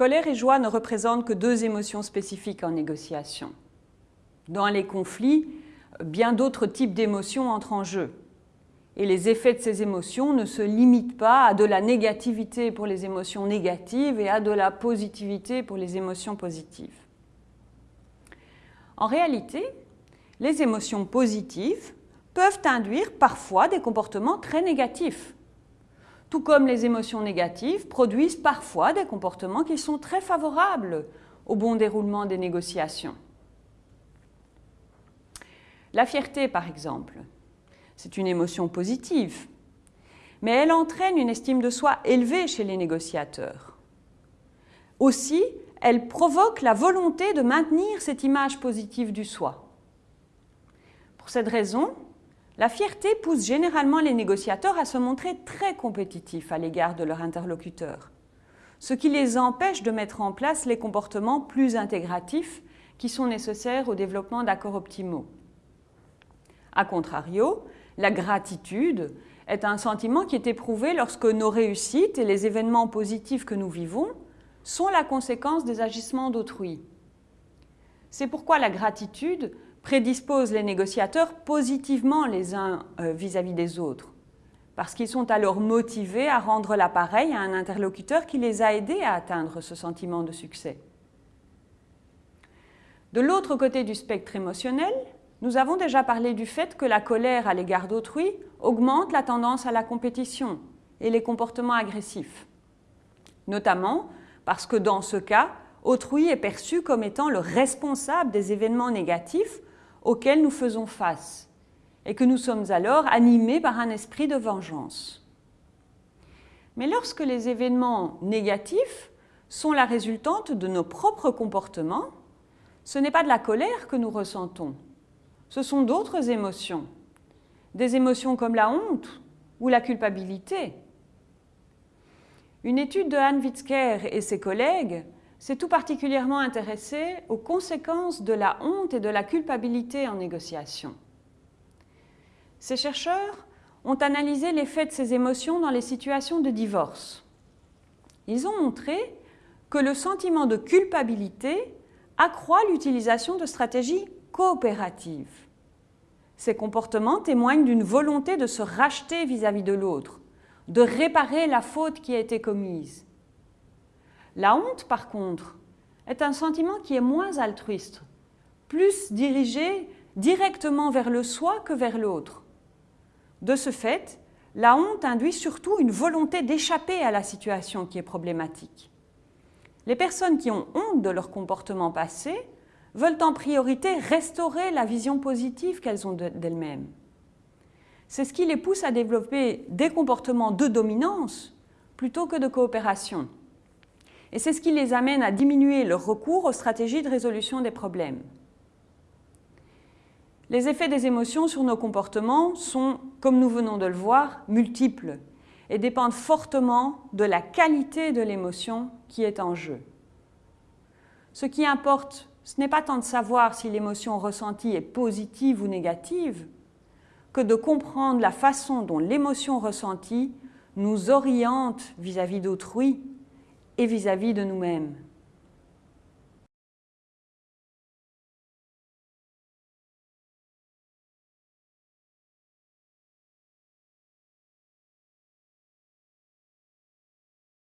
colère et joie ne représentent que deux émotions spécifiques en négociation. Dans les conflits, bien d'autres types d'émotions entrent en jeu. Et les effets de ces émotions ne se limitent pas à de la négativité pour les émotions négatives et à de la positivité pour les émotions positives. En réalité, les émotions positives peuvent induire parfois des comportements très négatifs, tout comme les émotions négatives produisent parfois des comportements qui sont très favorables au bon déroulement des négociations. La fierté, par exemple, c'est une émotion positive, mais elle entraîne une estime de soi élevée chez les négociateurs. Aussi, elle provoque la volonté de maintenir cette image positive du soi. Pour cette raison, la fierté pousse généralement les négociateurs à se montrer très compétitifs à l'égard de leur interlocuteur, ce qui les empêche de mettre en place les comportements plus intégratifs qui sont nécessaires au développement d'accords optimaux. A contrario, la gratitude est un sentiment qui est éprouvé lorsque nos réussites et les événements positifs que nous vivons sont la conséquence des agissements d'autrui. C'est pourquoi la gratitude prédispose les négociateurs positivement les uns euh, vis-à-vis -vis des autres, parce qu'ils sont alors motivés à rendre l'appareil à un interlocuteur qui les a aidés à atteindre ce sentiment de succès. De l'autre côté du spectre émotionnel, nous avons déjà parlé du fait que la colère à l'égard d'autrui augmente la tendance à la compétition et les comportements agressifs, notamment parce que dans ce cas, autrui est perçu comme étant le responsable des événements négatifs auxquels nous faisons face et que nous sommes alors animés par un esprit de vengeance. Mais lorsque les événements négatifs sont la résultante de nos propres comportements, ce n'est pas de la colère que nous ressentons, ce sont d'autres émotions. Des émotions comme la honte ou la culpabilité. Une étude de Anne Witzker et ses collègues s'est tout particulièrement intéressée aux conséquences de la honte et de la culpabilité en négociation. Ces chercheurs ont analysé l'effet de ces émotions dans les situations de divorce. Ils ont montré que le sentiment de culpabilité accroît l'utilisation de stratégies coopérative. Ces comportements témoignent d'une volonté de se racheter vis-à-vis de l'autre, de réparer la faute qui a été commise. La honte, par contre, est un sentiment qui est moins altruiste, plus dirigé directement vers le soi que vers l'autre. De ce fait, la honte induit surtout une volonté d'échapper à la situation qui est problématique. Les personnes qui ont honte de leur comportement passé veulent en priorité restaurer la vision positive qu'elles ont d'elles-mêmes. C'est ce qui les pousse à développer des comportements de dominance plutôt que de coopération. Et c'est ce qui les amène à diminuer leur recours aux stratégies de résolution des problèmes. Les effets des émotions sur nos comportements sont, comme nous venons de le voir, multiples et dépendent fortement de la qualité de l'émotion qui est en jeu. Ce qui importe ce n'est pas tant de savoir si l'émotion ressentie est positive ou négative, que de comprendre la façon dont l'émotion ressentie nous oriente vis-à-vis d'autrui et vis-à-vis de nous-mêmes.